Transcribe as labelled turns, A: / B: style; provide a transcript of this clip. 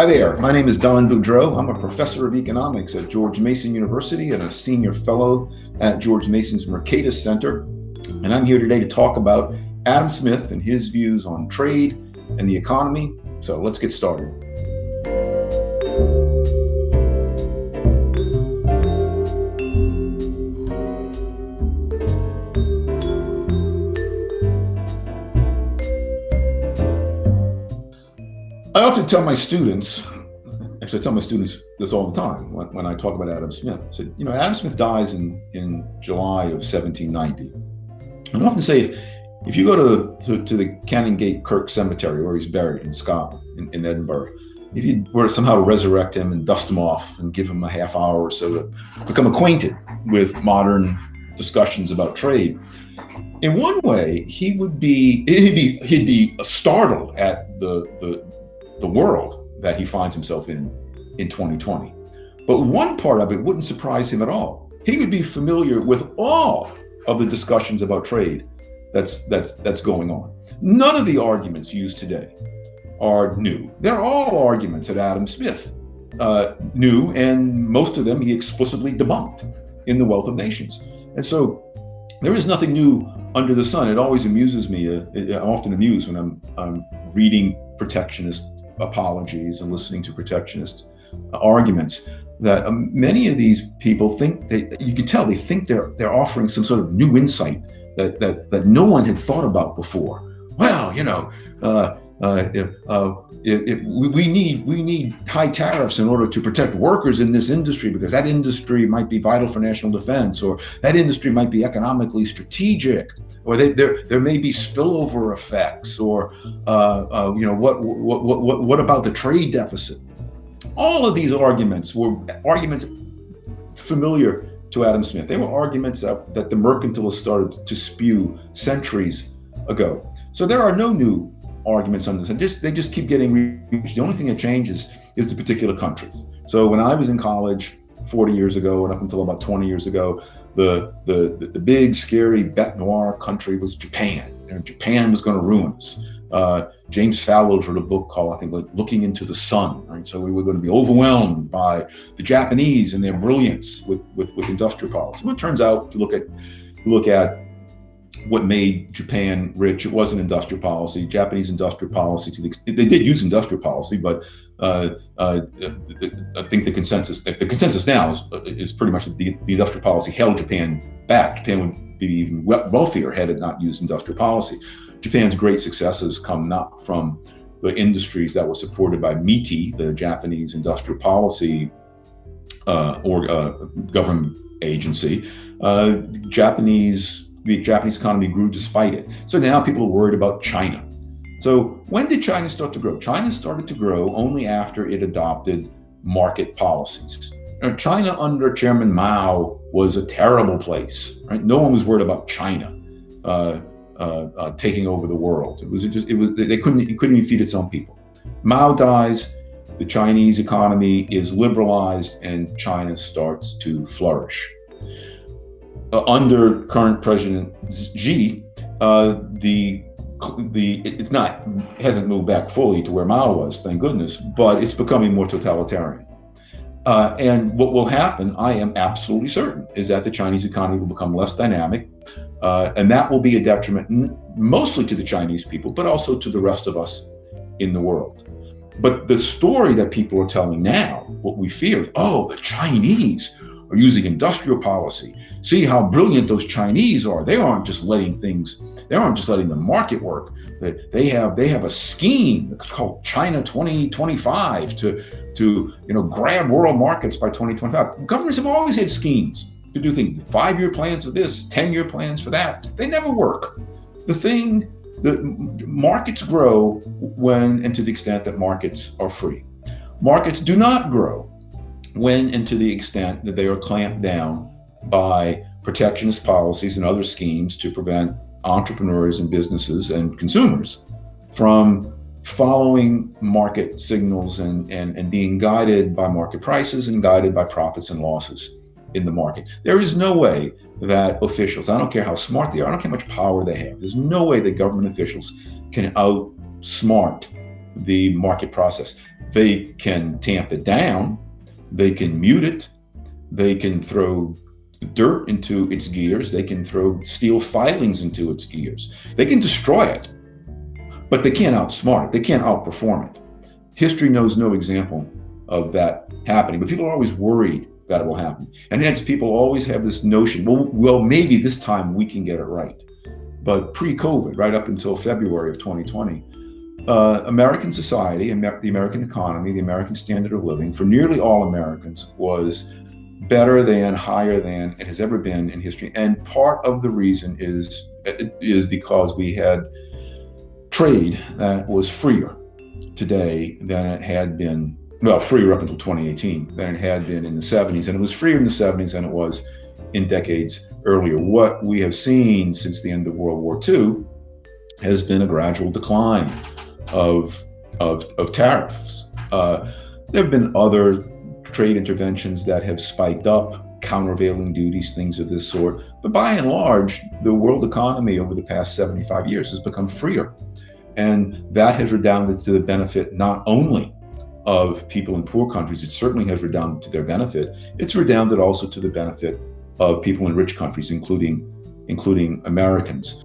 A: Hi there, my name is Don Boudreaux. I'm a professor of economics at George Mason University and a senior fellow at George Mason's Mercatus Center. And I'm here today to talk about Adam Smith and his views on trade and the economy. So let's get started. Often tell my students, actually I tell my students this all the time when, when I talk about Adam Smith. I said, you know, Adam Smith dies in, in July of 1790. And I often say, if, if you go to, to, to the Canongate Kirk Cemetery where he's buried in Scotland, in, in Edinburgh, if you were to somehow resurrect him and dust him off and give him a half hour or so to become acquainted with modern discussions about trade, in one way, he would be he'd be he'd be startled at the the the world that he finds himself in in 2020. But one part of it wouldn't surprise him at all. He would be familiar with all of the discussions about trade that's that's that's going on. None of the arguments used today are new. They're all arguments that Adam Smith uh, knew, and most of them he explicitly debunked in The Wealth of Nations. And so there is nothing new under the sun. It always amuses me. Uh, I'm often amused when I'm, I'm reading protectionist apologies and listening to protectionist arguments that um, many of these people think they you can tell they think they're they're offering some sort of new insight that that that no one had thought about before. Well you know uh, uh, if, uh, if, if we need we need high tariffs in order to protect workers in this industry because that industry might be vital for national defense or that industry might be economically strategic or they, there there may be spillover effects, or uh, uh, you know what, what what what about the trade deficit? All of these arguments were arguments familiar to Adam Smith. They were arguments that, that the mercantilists started to spew centuries ago. So there are no new arguments on this. And just they just keep getting reached. The only thing that changes is the particular countries. So when I was in college 40 years ago and up until about 20 years ago, the, the, the big, scary bête noire country was Japan. And Japan was going to ruin us. Uh, James Fallows wrote a book called, I think, like Looking into the Sun. Right? So we were going to be overwhelmed by the Japanese and their brilliance with, with, with industrial policy. Well, it turns out to look at look at what made Japan rich. It wasn't industrial policy. Japanese industrial policy, to the, they did use industrial policy, but uh, uh, I think the consensus the consensus now is, is pretty much that the, the industrial policy held Japan back. Japan would be even wealthier had it not used industrial policy. Japan's great successes come not from the industries that were supported by MITI, the Japanese industrial policy uh, or uh, government agency. Uh, Japanese the Japanese economy grew despite it. So now people are worried about China. So when did China start to grow? China started to grow only after it adopted market policies. Now, China under Chairman Mao was a terrible place. Right? No one was worried about China uh, uh, uh, taking over the world. It was just it was they couldn't it couldn't even feed its own people. Mao dies. The Chinese economy is liberalized, and China starts to flourish. Uh, under current President Xi, uh, the the it's not it hasn't moved back fully to where Mao was, thank goodness, but it's becoming more totalitarian. Uh, and what will happen, I am absolutely certain, is that the Chinese economy will become less dynamic, uh, and that will be a detriment mostly to the Chinese people, but also to the rest of us in the world. But the story that people are telling now, what we fear, oh, the Chinese are using industrial policy. See how brilliant those Chinese are. They aren't just letting things, they aren't just letting the market work. They have they have a scheme called China 2025 to to you know grab world markets by 2025. Governments have always had schemes to do things, five-year plans for this, 10-year plans for that. They never work. The thing, the markets grow when and to the extent that markets are free. Markets do not grow when and to the extent that they are clamped down by protectionist policies and other schemes to prevent entrepreneurs and businesses and consumers from following market signals and, and, and being guided by market prices and guided by profits and losses in the market. There is no way that officials, I don't care how smart they are, I don't care how much power they have, there's no way that government officials can outsmart the market process. They can tamp it down, they can mute it, they can throw dirt into its gears, they can throw steel filings into its gears, they can destroy it, but they can't outsmart it, they can't outperform it. History knows no example of that happening, but people are always worried that it will happen. And hence people always have this notion, well, well, maybe this time we can get it right. But pre-COVID, right up until February of 2020, uh, American society, the American economy, the American standard of living for nearly all Americans was better than, higher than it has ever been in history. And part of the reason is, is because we had trade that was freer today than it had been, well, freer up until 2018 than it had been in the 70s. And it was freer in the 70s than it was in decades earlier. What we have seen since the end of World War II has been a gradual decline of, of, of tariffs. Uh, there have been other trade interventions that have spiked up, countervailing duties, things of this sort. But by and large, the world economy over the past 75 years has become freer. And that has redounded to the benefit not only of people in poor countries, it certainly has redounded to their benefit. It's redounded also to the benefit of people in rich countries, including, including Americans.